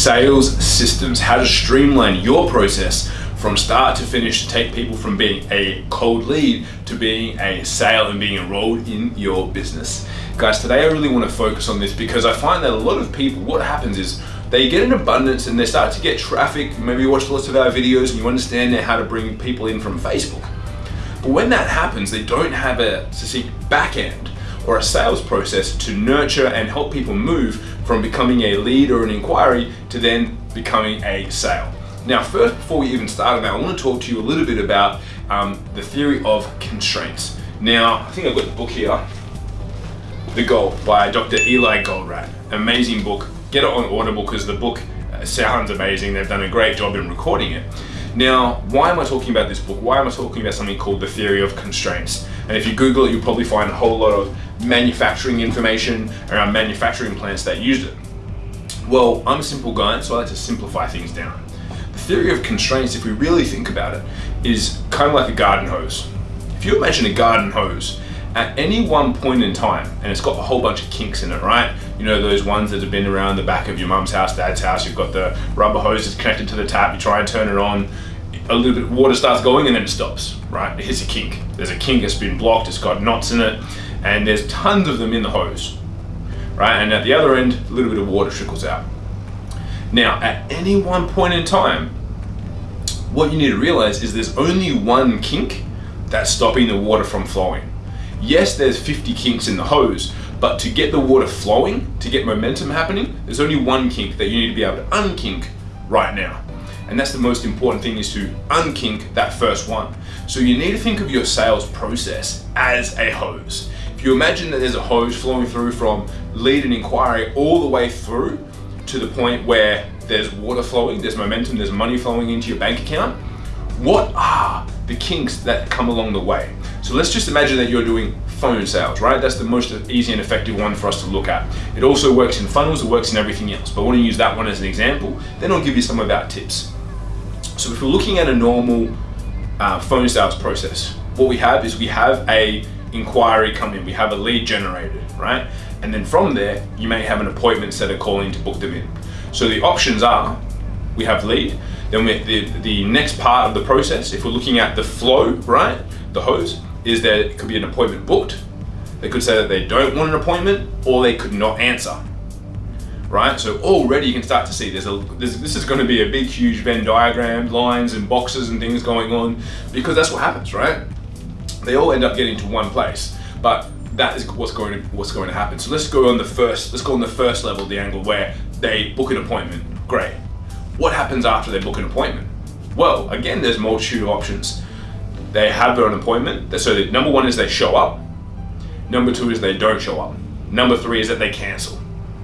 sales systems, how to streamline your process from start to finish to take people from being a cold lead to being a sale and being enrolled in your business. Guys, today I really want to focus on this because I find that a lot of people, what happens is they get an abundance and they start to get traffic. Maybe you watch lots of our videos and you understand how to bring people in from Facebook. But when that happens, they don't have a succinct back end or a sales process to nurture and help people move from becoming a lead or an inquiry to then becoming a sale. Now, first, before we even start on that, I want to talk to you a little bit about um, the theory of constraints. Now, I think I've got the book here, The Goal by Dr. Eli Goldratt. Amazing book. Get it on Audible because the book uh, sounds amazing. They've done a great job in recording it. Now, why am I talking about this book? Why am I talking about something called the theory of constraints? And if you Google it, you'll probably find a whole lot of manufacturing information around manufacturing plants that used it. Well, I'm a simple guy, so I like to simplify things down. The theory of constraints, if we really think about it, is kind of like a garden hose. If you imagine a garden hose, at any one point in time, and it's got a whole bunch of kinks in it, right? You know, those ones that have been around the back of your mum's house, dad's house, you've got the rubber hose that's connected to the tap, you try and turn it on, a little bit of water starts going and then it stops, right? It hits a kink. There's a kink that's been blocked, it's got knots in it, and there's tons of them in the hose, right? And at the other end, a little bit of water trickles out. Now, at any one point in time, what you need to realize is there's only one kink that's stopping the water from flowing. Yes, there's 50 kinks in the hose, but to get the water flowing, to get momentum happening, there's only one kink that you need to be able to unkink right now. And that's the most important thing is to unkink that first one. So you need to think of your sales process as a hose. If you imagine that there's a hose flowing through from lead and inquiry all the way through to the point where there's water flowing, there's momentum, there's money flowing into your bank account, what are the kinks that come along the way? So let's just imagine that you're doing phone sales, right? That's the most easy and effective one for us to look at. It also works in funnels, it works in everything else, but I want to use that one as an example. Then I'll give you some of our tips. So if we're looking at a normal uh, phone sales process, what we have is we have a inquiry come in, we have a lead generated, right? And then from there, you may have an appointment set calling to book them in. So the options are, we have lead, then we, the, the next part of the process, if we're looking at the flow, right, the hose, is that it could be an appointment booked. They could say that they don't want an appointment or they could not answer. Right, so already you can start to see there's a there's, this is going to be a big, huge Venn diagram, lines and boxes and things going on, because that's what happens, right? They all end up getting to one place, but that is what's going to what's going to happen. So let's go on the first let's go on the first level, the angle where they book an appointment. Great. What happens after they book an appointment? Well, again, there's multitude of options they have an appointment. So the, number one is they show up. Number two is they don't show up. Number three is that they cancel,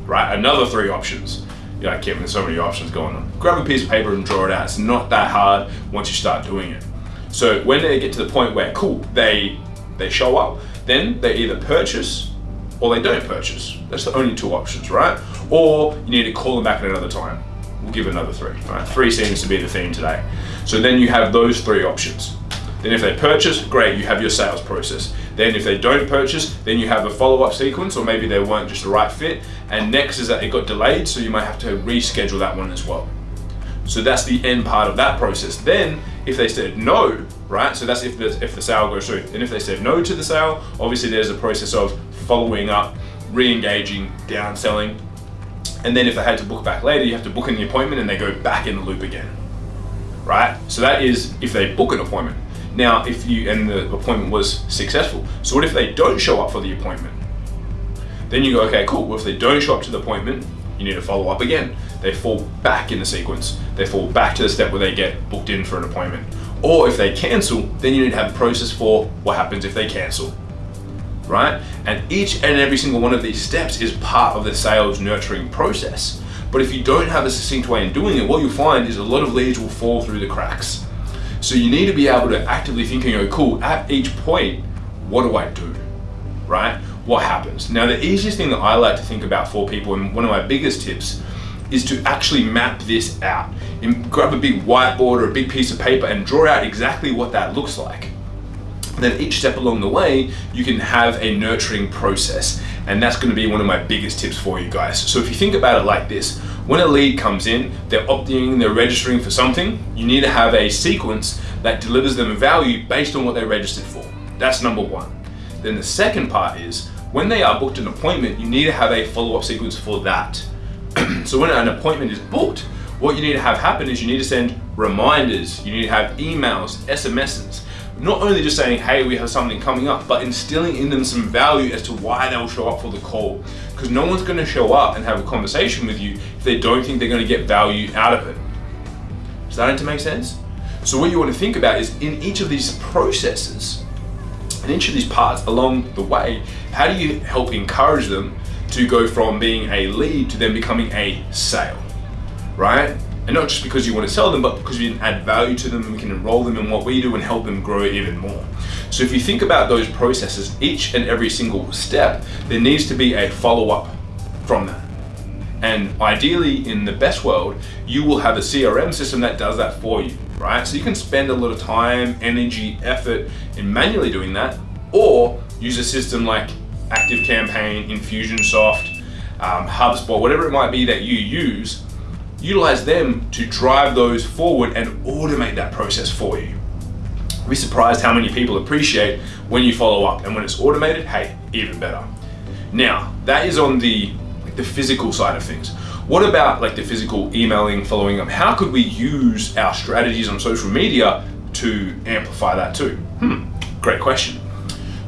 right? Another three options. You're like, Kevin, there's so many options going on. Grab a piece of paper and draw it out. It's not that hard once you start doing it. So when they get to the point where, cool, they, they show up, then they either purchase or they don't purchase. That's the only two options, right? Or you need to call them back at another time. We'll give another three, right? Three seems to be the theme today. So then you have those three options. Then if they purchase, great, you have your sales process. Then if they don't purchase, then you have a follow-up sequence or maybe they weren't just the right fit. And next is that it got delayed, so you might have to reschedule that one as well. So that's the end part of that process. Then if they said no, right? So that's if the, if the sale goes through. And if they said no to the sale, obviously there's a process of following up, re-engaging, downselling. And then if they had to book back later, you have to book the appointment and they go back in the loop again, right? So that is if they book an appointment. Now, if you, and the appointment was successful. So what if they don't show up for the appointment? Then you go, okay, cool. Well, if they don't show up to the appointment, you need to follow up again. They fall back in the sequence. They fall back to the step where they get booked in for an appointment. Or if they cancel, then you need to have a process for what happens if they cancel, right? And each and every single one of these steps is part of the sales nurturing process. But if you don't have a succinct way in doing it, what you'll find is a lot of leads will fall through the cracks. So you need to be able to actively thinking, oh cool, at each point, what do I do, right? What happens? Now the easiest thing that I like to think about for people and one of my biggest tips is to actually map this out. And grab a big whiteboard or a big piece of paper and draw out exactly what that looks like. Then each step along the way, you can have a nurturing process. And that's gonna be one of my biggest tips for you guys. So if you think about it like this, when a lead comes in, they're opting, they're registering for something, you need to have a sequence that delivers them value based on what they registered for. That's number one. Then the second part is, when they are booked an appointment, you need to have a follow-up sequence for that. so when an appointment is booked, what you need to have happen is you need to send reminders, you need to have emails, SMSs, not only just saying, hey, we have something coming up, but instilling in them some value as to why they'll show up for the call. Because no one's gonna show up and have a conversation with you if they don't think they're gonna get value out of it. Starting to make sense? So what you wanna think about is in each of these processes, in each of these parts along the way, how do you help encourage them to go from being a lead to then becoming a sale, right? And not just because you want to sell them, but because we can add value to them and we can enroll them in what we do and help them grow even more. So if you think about those processes, each and every single step, there needs to be a follow-up from that. And ideally, in the best world, you will have a CRM system that does that for you, right? So you can spend a lot of time, energy, effort in manually doing that, or use a system like ActiveCampaign, Infusionsoft, um, HubSpot, whatever it might be that you use utilize them to drive those forward and automate that process for you. Be surprised how many people appreciate when you follow up and when it's automated, hey, even better. Now, that is on the, like, the physical side of things. What about like the physical emailing, following up? How could we use our strategies on social media to amplify that too? Hmm, great question.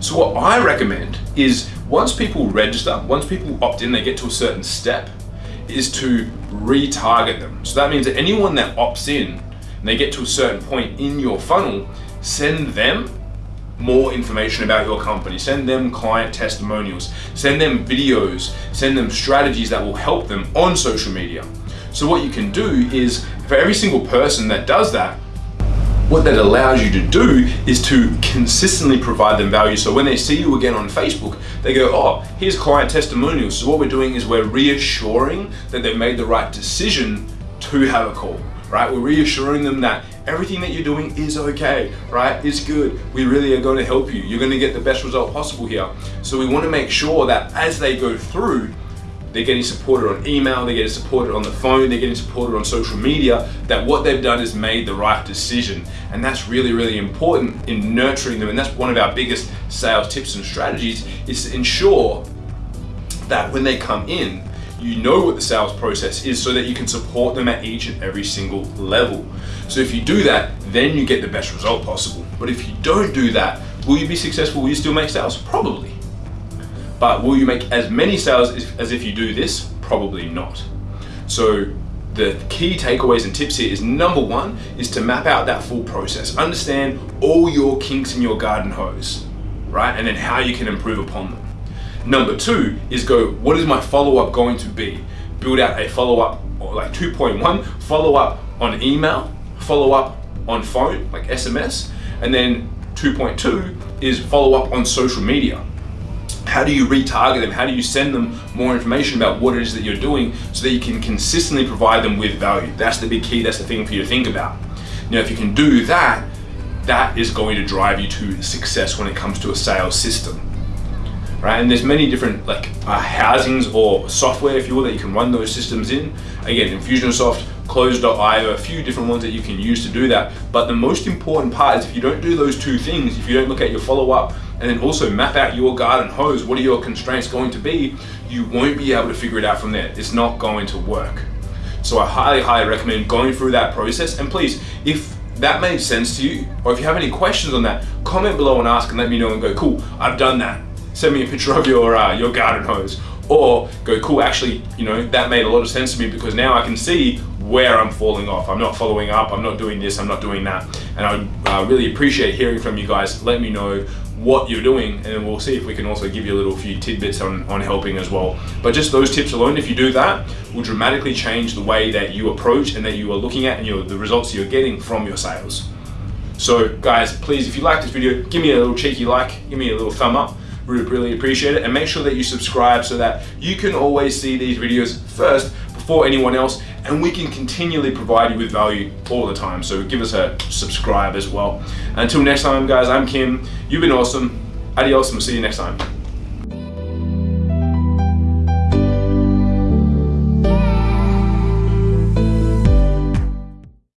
So what I recommend is once people register, once people opt in, they get to a certain step, is to retarget them. So that means that anyone that opts in and they get to a certain point in your funnel, send them more information about your company, send them client testimonials, send them videos, send them strategies that will help them on social media. So what you can do is for every single person that does that, what that allows you to do is to consistently provide them value. So when they see you again on Facebook, they go, oh, here's client testimonials. So what we're doing is we're reassuring that they've made the right decision to have a call, right? We're reassuring them that everything that you're doing is okay, right? It's good. We really are going to help you. You're going to get the best result possible here. So we want to make sure that as they go through, they're getting supported on email, they're getting supported on the phone, they're getting supported on social media, that what they've done is made the right decision. And that's really, really important in nurturing them. And that's one of our biggest sales tips and strategies is to ensure that when they come in, you know what the sales process is so that you can support them at each and every single level. So if you do that, then you get the best result possible. But if you don't do that, will you be successful? Will you still make sales? Probably. But will you make as many sales as if you do this? Probably not. So the key takeaways and tips here is number one is to map out that full process. Understand all your kinks in your garden hose, right? And then how you can improve upon them. Number two is go, what is my follow-up going to be? Build out a follow-up, like 2.1, follow-up on email, follow-up on phone, like SMS, and then 2.2 is follow-up on social media how do you retarget them? How do you send them more information about what it is that you're doing so that you can consistently provide them with value? That's the big key, that's the thing for you to think about. Now, if you can do that, that is going to drive you to success when it comes to a sales system. Right, and there's many different like uh, housings or software, if you will, that you can run those systems in. Again, Infusionsoft, Close.io, a few different ones that you can use to do that. But the most important part is if you don't do those two things, if you don't look at your follow-up and then also map out your garden hose. What are your constraints going to be? You won't be able to figure it out from there. It's not going to work. So I highly, highly recommend going through that process. And please, if that made sense to you, or if you have any questions on that, comment below and ask and let me know and go, cool, I've done that. Send me a picture of your, uh, your garden hose. Or go, cool, actually, you know, that made a lot of sense to me because now I can see where I'm falling off. I'm not following up, I'm not doing this, I'm not doing that. And I uh, really appreciate hearing from you guys. Let me know what you're doing and we'll see if we can also give you a little few tidbits on, on helping as well. But just those tips alone, if you do that, will dramatically change the way that you approach and that you are looking at and your, the results you're getting from your sales. So guys, please, if you like this video, give me a little cheeky like, give me a little thumb up, We really, really appreciate it. And make sure that you subscribe so that you can always see these videos first before anyone else and we can continually provide you with value all the time. So give us a subscribe as well. Until next time, guys, I'm Kim. You've been awesome. Adios, and we'll see you next time.